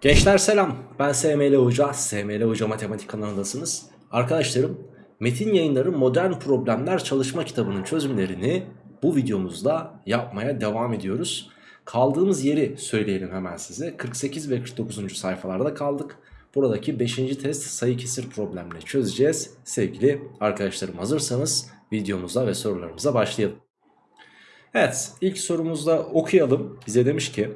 Gençler selam. Ben SML Hoca. SML Hoca Matematik kanalındasınız. Arkadaşlarım Metin Yayınları Modern Problemler Çalışma kitabının çözümlerini bu videomuzda yapmaya devam ediyoruz. Kaldığımız yeri söyleyelim hemen size. 48 ve 49. sayfalarda kaldık. Buradaki 5. test sayı kesir problemini çözeceğiz. Sevgili arkadaşlarım hazırsanız videomuza ve sorularımıza başlayalım. Evet ilk sorumuzda okuyalım. Bize demiş ki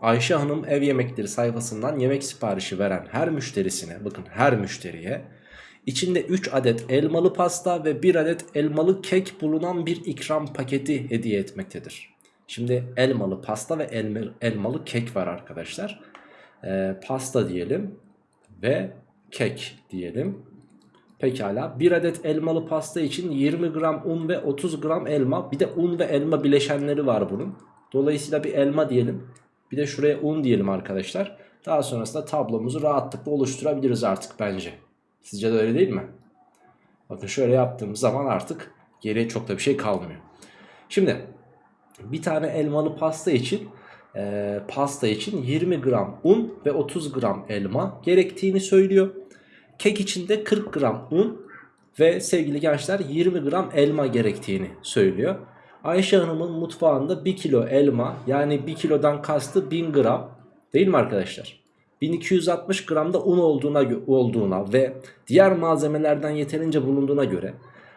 Ayşe Hanım ev yemekleri sayfasından yemek siparişi veren her müşterisine bakın her müşteriye içinde 3 adet elmalı pasta ve 1 adet elmalı kek bulunan bir ikram paketi hediye etmektedir. Şimdi elmalı pasta ve elma, elmalı kek var arkadaşlar. Ee, pasta diyelim ve kek diyelim. Pekala 1 adet elmalı pasta için 20 gram un ve 30 gram elma bir de un ve elma bileşenleri var bunun. Dolayısıyla bir elma diyelim. Bir de şuraya un diyelim arkadaşlar. Daha sonrasında tablomuzu rahatlıkla oluşturabiliriz artık bence. Sizce de öyle değil mi? Bakın şöyle yaptığımız zaman artık geriye çok da bir şey kalmıyor. Şimdi bir tane elmalı pasta için e, pasta için 20 gram un ve 30 gram elma gerektiğini söylüyor. Kek için de 40 gram un ve sevgili gençler 20 gram elma gerektiğini söylüyor. Ayşe Hanım'ın mutfağında 1 kilo elma yani 1 kilodan kastı 1000 gram değil mi arkadaşlar? 1260 gram da un olduğuna, olduğuna ve diğer malzemelerden yeterince bulunduğuna göre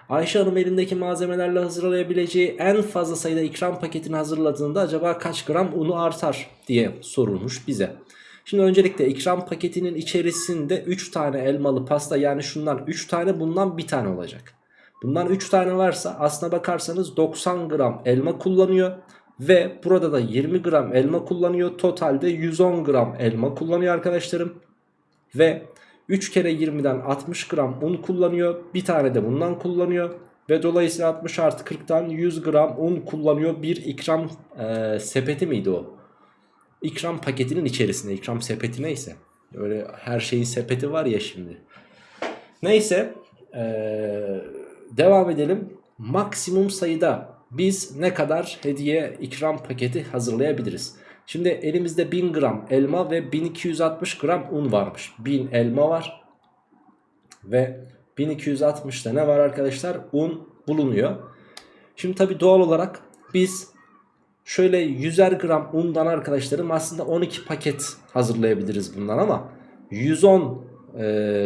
Ayşe Hanım elindeki malzemelerle hazırlayabileceği en fazla sayıda ikram paketini hazırladığında acaba kaç gram unu artar diye sorulmuş bize. Şimdi öncelikle ikram paketinin içerisinde 3 tane elmalı pasta yani şundan 3 tane bundan bir tane olacak. Bundan 3 tane varsa aslına bakarsanız 90 gram elma kullanıyor. Ve burada da 20 gram elma kullanıyor. Totalde 110 gram elma kullanıyor arkadaşlarım. Ve 3 kere 20'den 60 gram un kullanıyor. Bir tane de bundan kullanıyor. Ve dolayısıyla 60 artı 40'tan 100 gram un kullanıyor. Bir ikram e, sepeti miydi o? İkram paketinin içerisinde. ikram sepeti neyse. Öyle her şeyin sepeti var ya şimdi. Neyse. Eee devam edelim. Maksimum sayıda biz ne kadar hediye ikram paketi hazırlayabiliriz? Şimdi elimizde 1000 gram elma ve 1260 gram un varmış. 1000 elma var ve 1260'da ne var arkadaşlar? Un bulunuyor. Şimdi tabi doğal olarak biz şöyle 100'er gram undan arkadaşlarım aslında 12 paket hazırlayabiliriz bundan ama 110 e,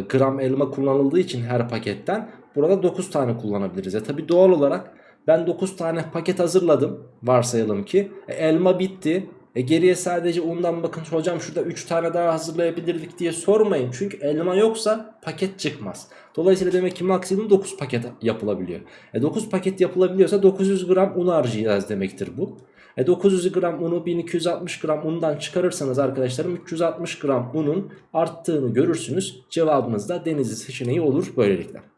gram elma kullanıldığı için her paketten Burada 9 tane kullanabiliriz. E tabi doğal olarak ben 9 tane paket hazırladım. Varsayalım ki. E, elma bitti. E geriye sadece undan bakın hocam şurada 3 tane daha hazırlayabilirdik diye sormayın. Çünkü elma yoksa paket çıkmaz. Dolayısıyla demek ki maksimum 9 paket yapılabiliyor. E 9 paket yapılabiliyorsa 900 gram un harcayacağız demektir bu. E 900 gram unu 1260 gram undan çıkarırsanız arkadaşlarım 360 gram unun arttığını görürsünüz. Cevabımız da denizli seçeneği olur böylelikle.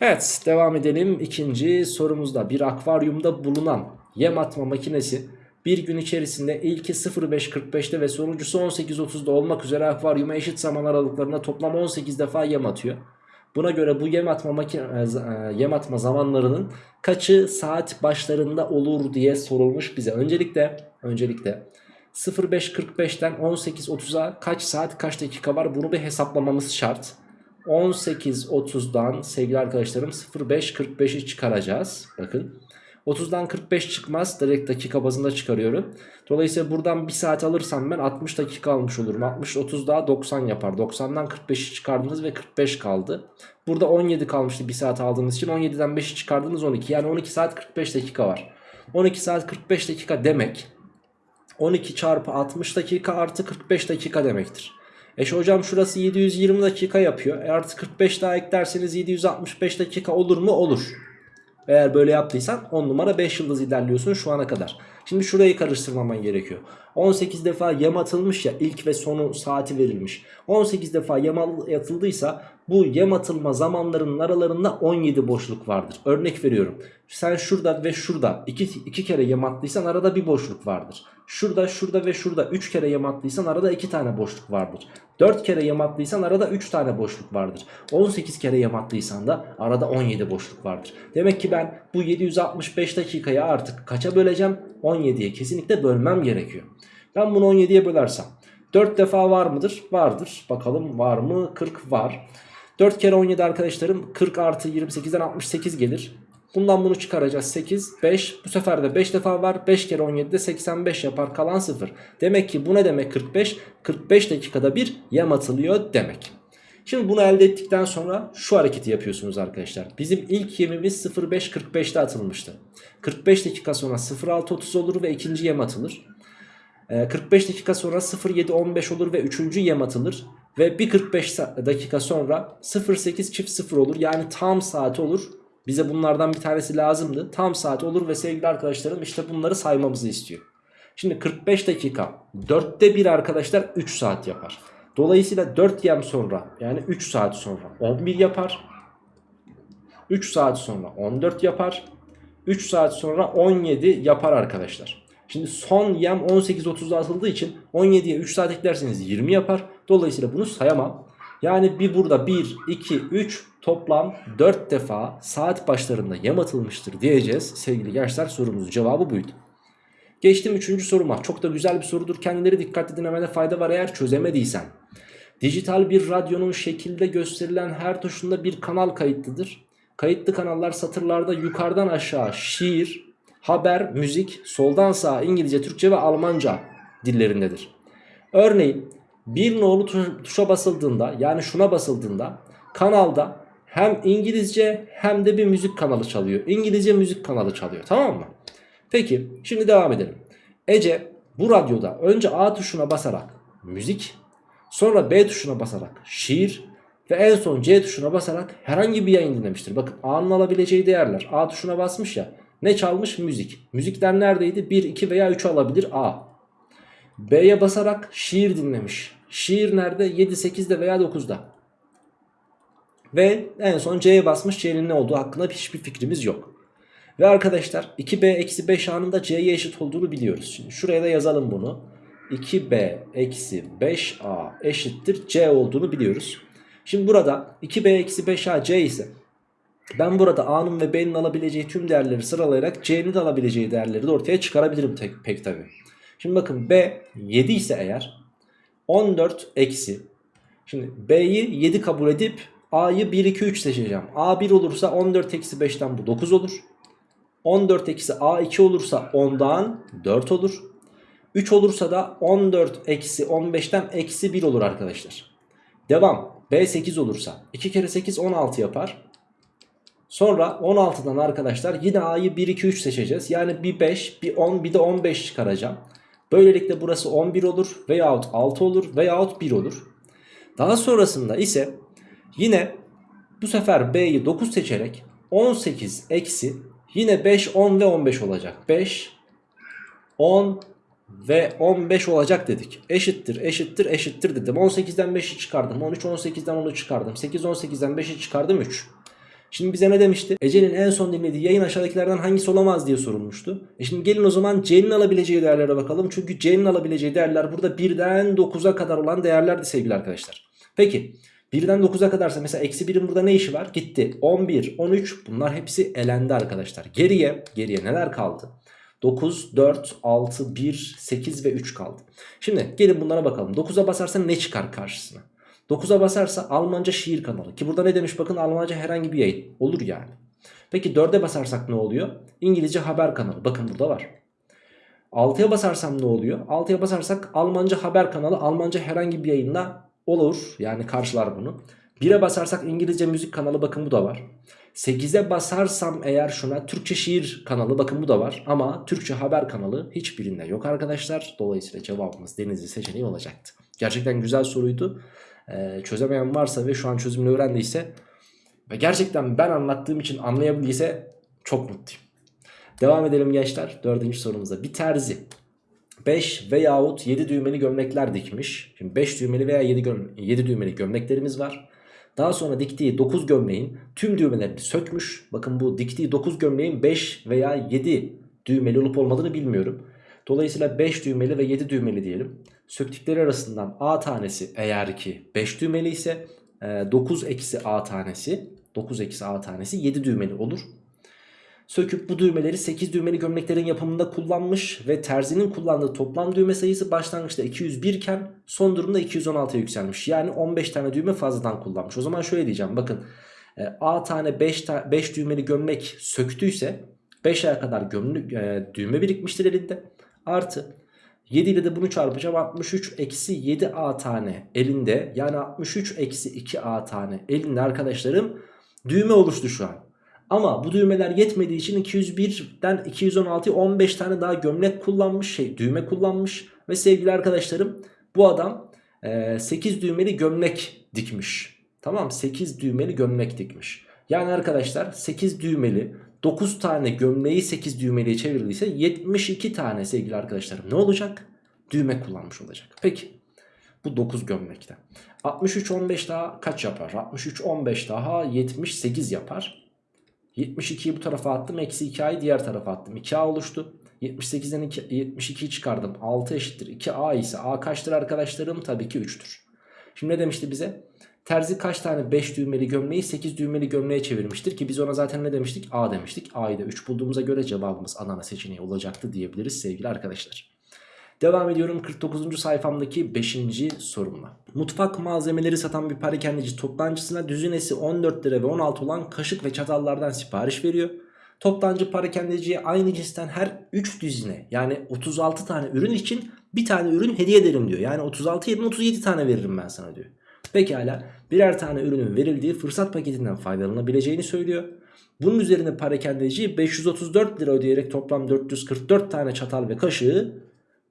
Evet devam edelim ikinci sorumuzda bir akvaryumda bulunan yem atma makinesi bir gün içerisinde ilki 05.45'te ve sonuncusu 18.30'da olmak üzere akvaryuma eşit zaman aralıklarında toplam 18 defa yem atıyor. Buna göre bu yem atma, makine, e, yem atma zamanlarının kaçı saat başlarında olur diye sorulmuş bize. Öncelikle öncelikle 05.45'ten 18.30'a kaç saat kaç dakika var bunu bir hesaplamamız şart. 18.30'dan sevgili arkadaşlarım 05.45'i çıkaracağız. Bakın 30'dan 45 çıkmaz direkt dakika bazında çıkarıyorum. Dolayısıyla buradan 1 saat alırsam ben 60 dakika almış olurum. 60 30 daha 90 yapar. 90'dan 45'i çıkardınız ve 45 kaldı. Burada 17 kalmıştı 1 saat aldığınız için 17'den 5'i çıkardınız 12. Yani 12 saat 45 dakika var. 12 saat 45 dakika demek 12 çarpı 60 dakika artı 45 dakika demektir. E şu hocam şurası 720 dakika yapıyor. E artı 45 daha eklerseniz 765 dakika olur mu? Olur. Eğer böyle yaptıysan 10 numara 5 yıldız ilerliyorsun şu ana kadar. Şimdi şurayı karıştırmaman gerekiyor. 18 defa yem atılmış ya ilk ve sonu saati verilmiş. 18 defa yem atıldıysa bu yem atılma zamanlarının aralarında 17 boşluk vardır. Örnek veriyorum. Sen şurada ve şurada iki, iki kere yem attıysan arada bir boşluk vardır. Şurada, şurada ve şurada 3 kere yem attıysan arada 2 tane boşluk vardır. 4 kere yem attıysan arada 3 tane boşluk vardır. 18 kere yem attıysan da arada 17 boşluk vardır. Demek ki ben bu 765 dakikayı artık kaça böleceğim? 17'ye kesinlikle bölmem gerekiyor. Ben bunu 17'ye bölersem 4 defa var mıdır? Vardır. Bakalım var mı? 40 var. 4 kere 17 arkadaşlarım 40 artı 28'den 68 gelir. Bundan bunu çıkaracağız 8 5 bu sefer de 5 defa var 5 kere 17'de 85 yapar kalan 0 Demek ki bu ne demek 45 45 dakikada bir yem atılıyor demek Şimdi bunu elde ettikten sonra şu hareketi yapıyorsunuz arkadaşlar. Bizim ilk yemimiz 05.45'te atılmıştı. 45 dakika sonra 06.30 olur ve ikinci yem atılır. 45 dakika sonra 07.15 olur ve üçüncü yem atılır. Ve bir 45 dakika sonra 08 çift 0 olur. Yani tam saati olur. Bize bunlardan bir tanesi lazımdı. Tam saat olur ve sevgili arkadaşlarım işte bunları saymamızı istiyor. Şimdi 45 dakika. 4'te 1 arkadaşlar 3 saat yapar. Dolayısıyla 4 yem sonra yani 3 saat sonra 11 yapar. 3 saat sonra 14 yapar. 3 saat sonra 17 yapar arkadaşlar. Şimdi son yem 18.30'da atıldığı için 17'ye 3 saat eklerseniz 20 yapar. Dolayısıyla bunu sayamam. Yani bir burada 1, 2, 3 toplam 4 defa saat başlarında yem atılmıştır diyeceğiz. Sevgili gençler sorumuzun cevabı buydu. Geçtim 3. soruma. Çok da güzel bir sorudur. Kendileri dikkatli dinlemede fayda var eğer çözemediysen. Dijital bir radyonun şekilde gösterilen her tuşunda bir kanal kayıtlıdır. Kayıtlı kanallar satırlarda yukarıdan aşağı şiir, haber, müzik, soldan sağa İngilizce, Türkçe ve Almanca dillerindedir. Örneğin bir nolu tuşa basıldığında yani şuna basıldığında kanalda hem İngilizce hem de bir müzik kanalı çalıyor. İngilizce müzik kanalı çalıyor tamam mı? Peki şimdi devam edelim. Ece bu radyoda önce A tuşuna basarak müzik sonra B tuşuna basarak şiir ve en son C tuşuna basarak herhangi bir yayın dinlemiştir. Bakın A'nın alabileceği değerler A tuşuna basmış ya ne çalmış müzik. Müzikler neredeydi 1 2 veya 3 alabilir A. B'ye basarak şiir dinlemiş. Şiir nerede 7 8'de veya 9'da. Ve en son C'ye basmış C'nin ne olduğu hakkında hiçbir fikrimiz yok. Ve arkadaşlar 2B eksi 5 anında C'ye eşit olduğunu biliyoruz. Şimdi şuraya da yazalım bunu. 2B eksi 5A eşittir C olduğunu biliyoruz. Şimdi burada 2B eksi 5A C ise ben burada A'nın ve B'nin alabileceği tüm değerleri sıralayarak C'nin de alabileceği değerleri de ortaya çıkarabilirim tek, pek tabi. Şimdi bakın B 7 ise eğer 14 eksi. Şimdi B'yi 7 kabul edip A'yı 1 2 3 seçeceğim. A 1 olursa 14 eksi 5'ten bu 9 olur. 14 eksi A 2 olursa 10'dan 4 olur. 3 olursa da 14 eksi 15'ten eksi 1 olur arkadaşlar. Devam. B 8 olursa 2 kere 8 16 yapar. Sonra 16'dan arkadaşlar yine A'yı 1 2 3 seçeceğiz. Yani bir 5 bir 10 bir de 15 çıkaracağım. Böylelikle burası 11 olur veyahut 6 olur veyahut 1 olur. Daha sonrasında ise Yine bu sefer B'yi 9 seçerek 18 eksi yine 5, 10 ve 15 olacak. 5, 10 ve 15 olacak dedik. Eşittir, eşittir, eşittir dedim. 18'den 5'i çıkardım. 13, 18'den 10'u çıkardım. 8, 18'den 5'i çıkardım 3. Şimdi bize ne demişti? Ece'nin en son dinlediği yayın aşağıdakilerden hangisi olamaz diye sorulmuştu. E şimdi gelin o zaman C'nin alabileceği değerlere bakalım. Çünkü C'nin alabileceği değerler burada 1'den 9'a kadar olan değerlerdi sevgili arkadaşlar. Peki 1'den 9'a kadarsa mesela eksi 1'in burada ne işi var? Gitti. 11, 13 bunlar hepsi elendi arkadaşlar. Geriye, geriye neler kaldı? 9, 4, 6, 1, 8 ve 3 kaldı. Şimdi gelin bunlara bakalım. 9'a basarsa ne çıkar karşısına? 9'a basarsa Almanca şiir kanalı. Ki burada ne demiş bakın Almanca herhangi bir yayın. Olur yani. Peki 4'e basarsak ne oluyor? İngilizce haber kanalı. Bakın burada var. 6'ya basarsam ne oluyor? 6'ya basarsak Almanca haber kanalı Almanca herhangi bir yayında olur. Yani karşılar bunu. 1'e basarsak İngilizce müzik kanalı bakın bu da var. 8'e basarsam eğer şuna Türkçe şiir kanalı bakın bu da var. Ama Türkçe haber kanalı hiçbirinde yok arkadaşlar. Dolayısıyla cevabımız Denizli seçeneği olacaktı. Gerçekten güzel soruydu. Ee, çözemeyen varsa ve şu an çözümünü öğrendiyse ve gerçekten ben anlattığım için anlayabildiyse çok mutluyum. Devam edelim gençler. Dördüncü sorumuza. Bir terzi 5 veyahut 7 düğmeli gömlekler dikmiş. Şimdi 5 düğmeli veya 7, göm 7 düğmeli gömleklerimiz var. Daha sonra diktiği 9 gömleğin tüm düğmelerini sökmüş. Bakın bu diktiği 9 gömleğin 5 veya 7 düğmeli olup olmadığını bilmiyorum. Dolayısıyla 5 düğmeli ve 7 düğmeli diyelim. Söktükleri arasından A tanesi eğer ki 5 düğmeli ise 9 e, eksi A tanesi 9 eksi A tanesi 7 düğmeli olur. Söküp bu düğmeleri 8 düğmeli gömleklerin yapımında kullanmış ve terzinin kullandığı toplam düğme sayısı başlangıçta 201 iken son durumda 216'ya yükselmiş. Yani 15 tane düğme fazladan kullanmış. O zaman şöyle diyeceğim bakın e, A tane 5, ta 5 düğmeli gömlek söktüyse 5 aya kadar gömlek, e, düğme birikmiştir elinde. Artı 7 ile de bunu çarpacağım 63 eksi 7A tane elinde yani 63 eksi 2A tane elinde arkadaşlarım düğme oluştu şu an. Ama bu düğmeler yetmediği için 201'den 216'ya 15 tane daha gömlek kullanmış şey düğme kullanmış ve sevgili arkadaşlarım bu adam e, 8 düğmeli gömlek dikmiş. Tamam 8 düğmeli gömlek dikmiş. Yani arkadaşlar 8 düğmeli 9 tane gömleği 8 düğmeliye çevirdiyse 72 tane sevgili arkadaşlarım ne olacak? Düğme kullanmış olacak. Peki bu 9 gömlekten. 63 15 daha kaç yapar? 63 15 daha 78 yapar. 72'yi bu tarafa attım. Eksi 2a'yı diğer tarafa attım. 2a oluştu. 78'den 72'yi çıkardım. 6 eşittir. 2a ise a kaçtır arkadaşlarım? Tabii ki 3'tür. Şimdi ne demişti bize? Terzi kaç tane 5 düğmeli gömleği 8 düğmeli gömleğe çevirmiştir ki biz ona zaten ne demiştik? A demiştik. A'yı da 3 bulduğumuza göre cevabımız Adana seçeneği olacaktı diyebiliriz sevgili arkadaşlar. Devam ediyorum 49. sayfamdaki 5. sorumla. Mutfak malzemeleri satan bir parakendeci toptancısına düzinesi 14 lira ve 16 olan kaşık ve çatallardan sipariş veriyor. Toptancı parakendeciye aynı cinsten her 3 düzine yani 36 tane ürün için bir tane ürün hediye ederim diyor. Yani 36 yerine 37 tane veririm ben sana diyor. Pekala birer tane ürünün verildiği fırsat paketinden faydalanabileceğini söylüyor. Bunun üzerine parakendeci 534 lira ödeyerek toplam 444 tane çatal ve kaşığı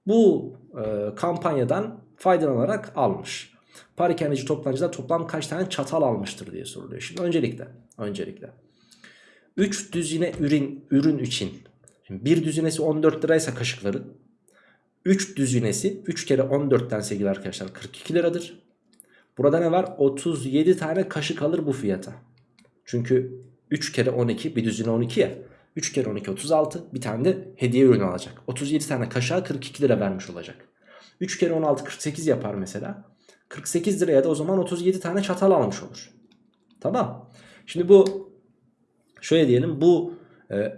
bu e, kampanyadan faydalanarak almış. Parakendeci toptancıda toplam kaç tane çatal almıştır diye soruluyor. Şimdi öncelikle öncelikle 3 düzine ürün ürün için şimdi bir düzinesi 14 liraysa kaşıkları 3 düzinesi 3 kere 14'ten sevgili arkadaşlar 42 liradır. Burada ne var? 37 tane kaşık alır bu fiyata. Çünkü 3 kere 12 bir düzine 12 ya. 3 kere 12 36 bir tane de hediye ürünü alacak. 37 tane kaşığa 42 lira vermiş olacak. 3 kere 16 48 yapar mesela. 48 liraya da o zaman 37 tane çatal almış olur. Tamam. Şimdi bu şöyle diyelim bu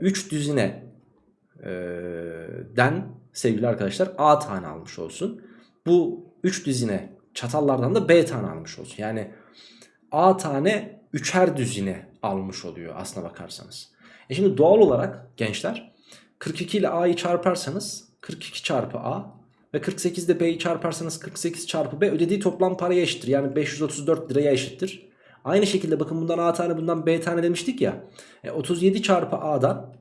3 e, düzine e, den sevgili arkadaşlar A tane almış olsun. Bu 3 düzine çatallardan da B tane almış olsun. Yani A tane üçer düzine almış oluyor aslına bakarsanız. E şimdi doğal olarak gençler 42 ile A'yı çarparsanız 42 çarpı A ve 48 ile B'yi çarparsanız 48 çarpı B ödediği toplam paraya eşittir. Yani 534 liraya eşittir. Aynı şekilde bakın bundan A tane bundan B tane demiştik ya. E 37 çarpı A'dan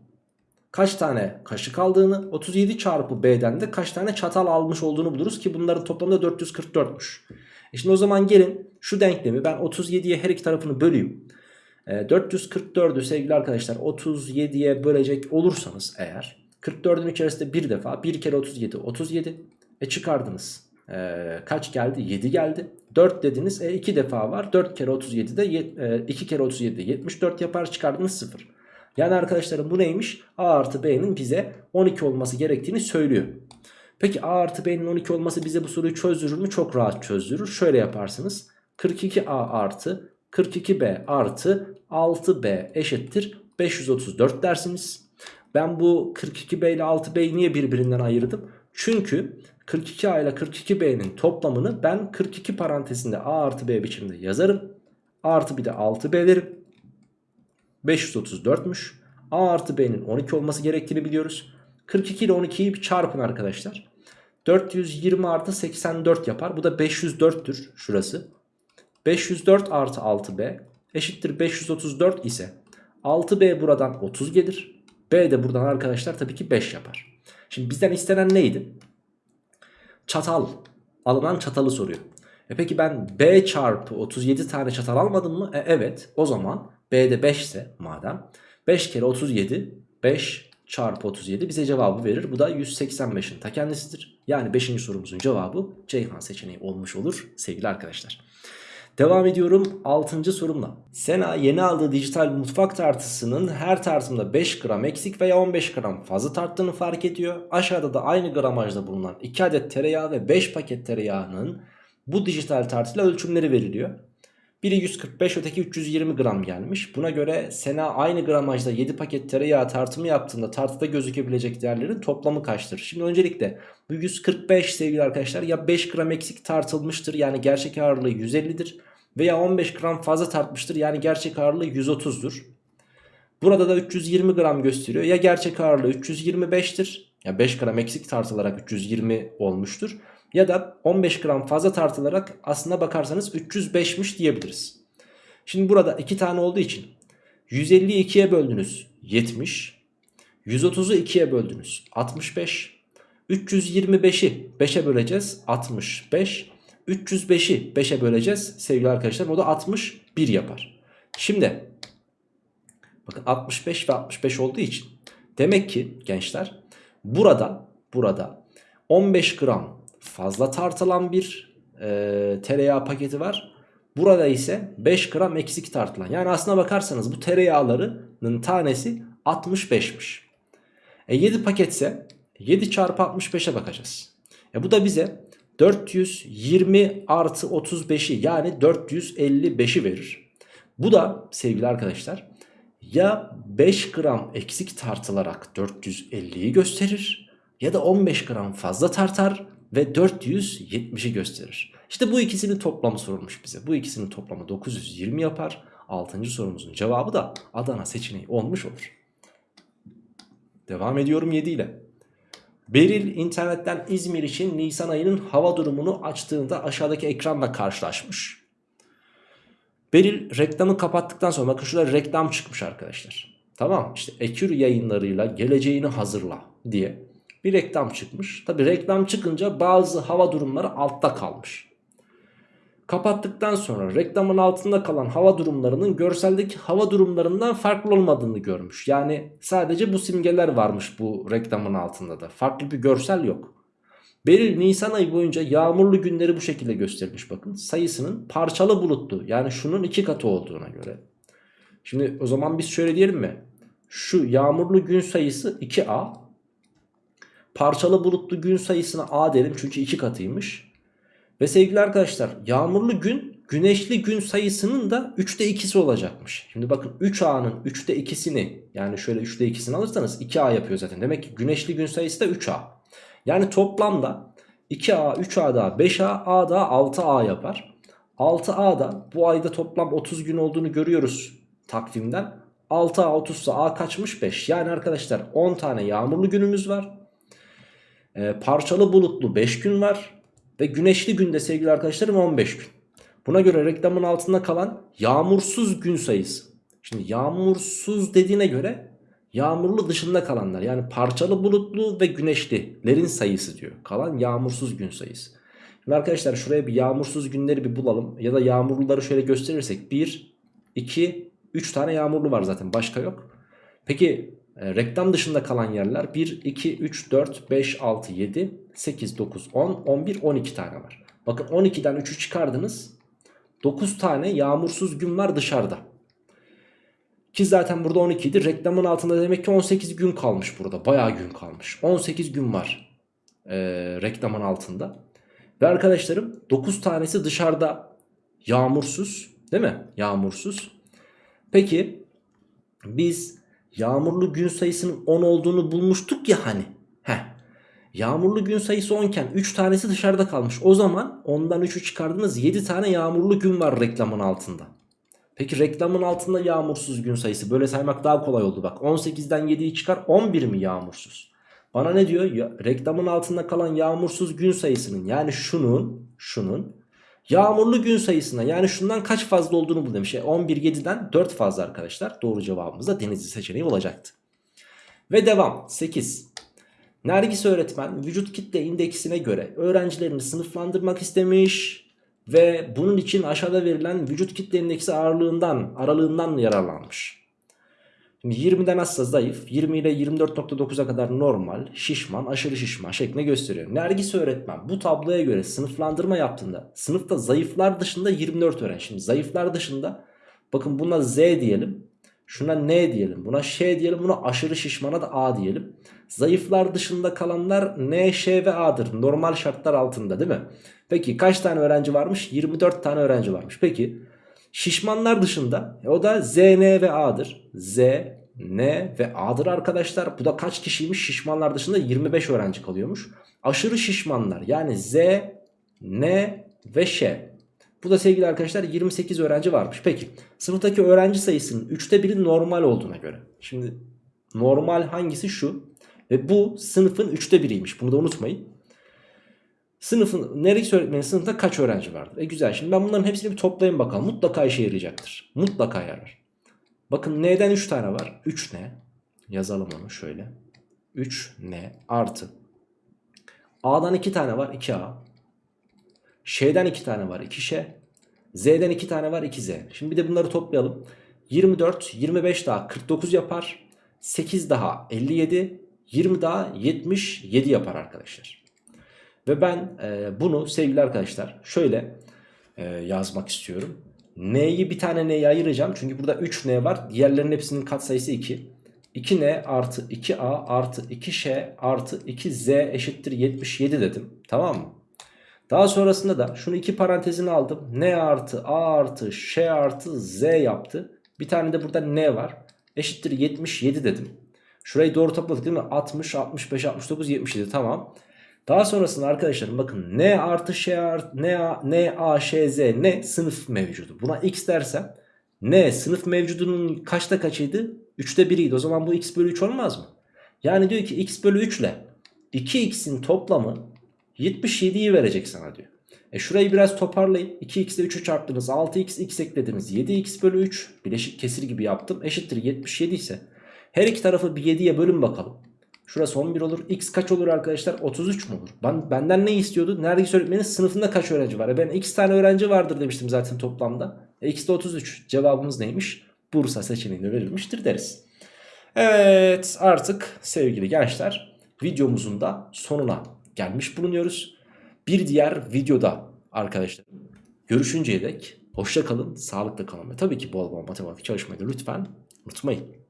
kaç tane kaşık aldığını 37 çarpı B'den de kaç tane çatal almış olduğunu buluruz ki bunların toplamda 444'müş. E şimdi o zaman gelin şu denklemi ben 37'ye her iki tarafını böleyim. 444'ü ee, sevgili arkadaşlar 37'ye bölecek olursanız eğer 44'ün içerisinde bir defa 1 kere 37 37 e çıkardınız. Ee, kaç geldi? 7 geldi. 4 dediniz. E 2 defa var. 4 kere 37 de e, 2 kere 37 de 74 yapar. Çıkardınız 0. Yani arkadaşlarım bu neymiş? A artı B'nin bize 12 olması gerektiğini söylüyor. Peki A artı B'nin 12 olması bize bu soruyu çözdürür mü? Çok rahat çözdürür. Şöyle yaparsınız. 42A artı 42B artı 6B eşittir 534 dersiniz. Ben bu 42B ile 6B'yi niye birbirinden ayırdım? Çünkü 42A ile 42B'nin toplamını ben 42 parantezinde A artı B biçimde yazarım. Artı bir de 6B derim. 534'müş. A artı B'nin 12 olması gerektiğini biliyoruz. 42 ile 12'yi çarpın arkadaşlar. 420 artı 84 yapar. Bu da 504'tür şurası. 504 artı 6b eşittir 534 ise 6b buradan 30 gelir. B de buradan arkadaşlar tabii ki 5 yapar. Şimdi bizden istenen neydi? Çatal. Alınan çatalı soruyor. E peki ben B çarpı 37 tane çatal almadım mı? E evet. O zaman B'de 5 ise madem 5 kere 37 5 çarpı 37 bize cevabı verir. Bu da 185'in ta kendisidir. Yani 5. sorumuzun cevabı Ceyhan seçeneği olmuş olur sevgili arkadaşlar. Devam ediyorum 6. sorumla. Sena yeni aldığı dijital mutfak tartısının her tartımda 5 gram eksik veya 15 gram fazla tarttığını fark ediyor. Aşağıda da aynı gramajda bulunan 2 adet tereyağı ve 5 paket tereyağının bu dijital tartıyla ölçümleri veriliyor. Biri 145 öteki 320 gram gelmiş. Buna göre Sena aynı gramajda 7 paket tereyağı tartımı yaptığında tartıda gözükebilecek değerlerin toplamı kaçtır? Şimdi öncelikle bu 145 sevgili arkadaşlar ya 5 gram eksik tartılmıştır yani gerçek ağırlığı 150'dir. Veya 15 gram fazla tartmıştır yani gerçek ağırlığı 130'dur. Burada da 320 gram gösteriyor ya gerçek ağırlığı 325'tir. Ya 5 gram eksik tartılarak 320 olmuştur. Ya da 15 gram fazla tartılarak aslına bakarsanız 305'miş diyebiliriz. Şimdi burada 2 tane olduğu için 150'yi 2'ye böldünüz 70. 130'u 2'ye böldünüz 65. 325'i 5'e böleceğiz 65. 305'i 5'e böleceğiz sevgili arkadaşlar o da 61 yapar. Şimdi bakın 65 ve 65 olduğu için demek ki gençler burada burada 15 gram fazla tartılan bir e, tereyağı paketi var. Burada ise 5 gram eksik tartılan. Yani aslına bakarsanız bu tereyağlarının tanesi 65'miş. E 7 paketse 7 çarpı 65'e bakacağız. E bu da bize 420 artı 35'i yani 455'i verir. Bu da sevgili arkadaşlar ya 5 gram eksik tartılarak 450'yi gösterir ya da 15 gram fazla tartar ve 470'i gösterir. İşte bu ikisinin toplamı sorulmuş bize. Bu ikisinin toplamı 920 yapar. 6. sorumuzun cevabı da Adana seçeneği olmuş olur. Devam ediyorum 7 ile. Beril internetten İzmir için Nisan ayının hava durumunu açtığında aşağıdaki ekranla karşılaşmış. Beril reklamı kapattıktan sonra bakın şurada reklam çıkmış arkadaşlar. Tamam işte Ekür yayınlarıyla geleceğini hazırla diye bir reklam çıkmış. Tabi reklam çıkınca bazı hava durumları altta kalmış. Kapattıktan sonra reklamın altında kalan hava durumlarının görseldeki hava durumlarından farklı olmadığını görmüş. Yani sadece bu simgeler varmış bu reklamın altında da. Farklı bir görsel yok. Beril Nisan ayı boyunca yağmurlu günleri bu şekilde göstermiş bakın. Sayısının parçalı bulutlu yani şunun iki katı olduğuna göre. Şimdi o zaman biz şöyle diyelim mi? Şu yağmurlu gün sayısı 2A. Parçalı bulutlu gün sayısına A derim çünkü iki katıymış. Ve sevgili arkadaşlar yağmurlu gün güneşli gün sayısının da 3'te 2'si olacakmış. Şimdi bakın 3A'nın 3'te 2'sini yani şöyle 3'te 2'sini alırsanız 2A yapıyor zaten. Demek ki güneşli gün sayısı da 3A. Yani toplamda 2A, 3A daha 5A, A daha 6A yapar. 6A'da bu ayda toplam 30 gün olduğunu görüyoruz takvimden. 6A 30 ise A kaçmış 5. Yani arkadaşlar 10 tane yağmurlu günümüz var. Ee, parçalı bulutlu 5 gün var. Ve güneşli günde sevgili arkadaşlarım 15 gün. Buna göre reklamın altında kalan yağmursuz gün sayısı. Şimdi yağmursuz dediğine göre yağmurlu dışında kalanlar yani parçalı bulutlu ve güneşlilerin sayısı diyor. Kalan yağmursuz gün sayısı. Şimdi arkadaşlar şuraya bir yağmursuz günleri bir bulalım ya da yağmurluları şöyle gösterirsek 1, 2, 3 tane yağmurlu var zaten başka yok. Peki e, reklam dışında kalan yerler 1, 2, 3, 4, 5, 6, 7, 8, 9, 10, 11, 12 tane var. Bakın 12'den 3'ü çıkardınız. 9 tane yağmursuz gün var dışarıda. Ki zaten burada 12 idi. Reklamın altında demek ki 18 gün kalmış burada. Bayağı gün kalmış. 18 gün var e, reklamın altında. Ve arkadaşlarım 9 tanesi dışarıda yağmursuz. Değil mi? Yağmursuz. Peki biz yağmurlu gün sayısının 10 olduğunu bulmuştuk ya hani. Heh. Yağmurlu gün sayısı 10 iken 3 tanesi dışarıda kalmış. O zaman ondan 3'ü çıkardınız 7 tane yağmurlu gün var reklamın altında. Peki reklamın altında yağmursuz gün sayısı böyle saymak daha kolay oldu bak. 18'den 7'yi çıkar 11 mi yağmursuz? Bana ne diyor? Ya, reklamın altında kalan yağmursuz gün sayısının yani şunun şunun yağmurlu gün sayısına yani şundan kaç fazla olduğunu bul demiş. 11 7'den 4 fazla arkadaşlar. Doğru cevabımız da denizli seçeneği olacaktı. Ve devam 8. Nergis öğretmen vücut kitle indeksine göre öğrencilerini sınıflandırmak istemiş ve bunun için aşağıda verilen vücut kitle indeksi ağırlığından aralığından yararlanmış. Şimdi 20'den azsa zayıf, 20 ile 24.9'a kadar normal, şişman, aşırı şişman şeklinde gösteriyor. Nergis öğretmen bu tabloya göre sınıflandırma yaptığında sınıfta zayıflar dışında 24 öğrenci. Şimdi zayıflar dışında bakın buna Z diyelim. Şuna N diyelim. Buna Ş diyelim. Buna aşırı şişmana da A diyelim. Zayıflar dışında kalanlar N, Ş ve A'dır. Normal şartlar altında değil mi? Peki kaç tane öğrenci varmış? 24 tane öğrenci varmış. Peki Şişmanlar dışında e, o da Z, N ve A'dır. Z, N ve A'dır arkadaşlar. Bu da kaç kişiymiş? Şişmanlar dışında 25 öğrenci kalıyormuş. Aşırı şişmanlar yani Z, N ve Ş. Bu da sevgili arkadaşlar 28 öğrenci varmış. Peki sınıftaki öğrenci sayısının 3'te biri normal olduğuna göre. Şimdi normal hangisi şu? Ve bu sınıfın 3'te biriymiş. Bunu da unutmayın. Sınıfın neresi öğretmenin sınıfta kaç öğrenci vardır? E güzel şimdi ben bunların hepsini bir toplayayım bakalım. Mutlaka işe yarayacaktır. Mutlaka yarar. Bakın N'den 3 tane var. 3 N. Yazalım onu şöyle. 3 N artı. A'dan 2 tane var 2A. Ş'den 2 tane var 2Ş. Z'den 2 tane var 2Z. Şimdi bir de bunları toplayalım. 24, 25 daha 49 yapar. 8 daha 57, 20 daha 77 yapar arkadaşlar. Ve ben e, bunu sevgili arkadaşlar şöyle e, yazmak istiyorum. N'yi bir tane N'ye ayıracağım. Çünkü burada 3 N var. Diğerlerinin hepsinin katsayısı 2. 2N artı 2A artı 2Ş artı 2Z eşittir 77 dedim. Tamam mı? Daha sonrasında da şunu iki parantezine aldım. N artı A artı Ş artı Z yaptı. Bir tane de burada N var. Eşittir 77 dedim. Şurayı doğru topladık değil mi? 60, 65, 69, 77 tamam. Daha sonrasında arkadaşlarım bakın N artı Ş artı N, A, N, A, Ş, Z ne sınıf mevcudu. Buna X dersem N sınıf mevcudunun kaçta kaçıydı? 3'te 1'iydi. O zaman bu X bölü 3 olmaz mı? Yani diyor ki X bölü 3 ile 2X'in toplamı 77'yi verecek sana diyor. E şurayı biraz toparlayın. 2x ile 3'ü çarptınız. 6x x eklediniz. 7x bölü 3 bileşik kesir gibi yaptım. Eşittir 77 ise her iki tarafı bir 7'ye bölün bakalım. Şurası 11 olur. X kaç olur arkadaşlar? 33 mu olur? Ben, benden ne istiyordu? Neredeyse öğretmenin sınıfında kaç öğrenci var? E ben x tane öğrenci vardır demiştim zaten toplamda. E x de 33. Cevabımız neymiş? Bursa seçeneğinde verilmiştir deriz. Evet artık sevgili gençler videomuzun da sonuna gelmiş bulunuyoruz. Bir diğer videoda arkadaşlar görüşünceye dek hoşça kalın, sağlıkla kalın ve tabii ki bol bol matematik çalışmayı lütfen unutmayın.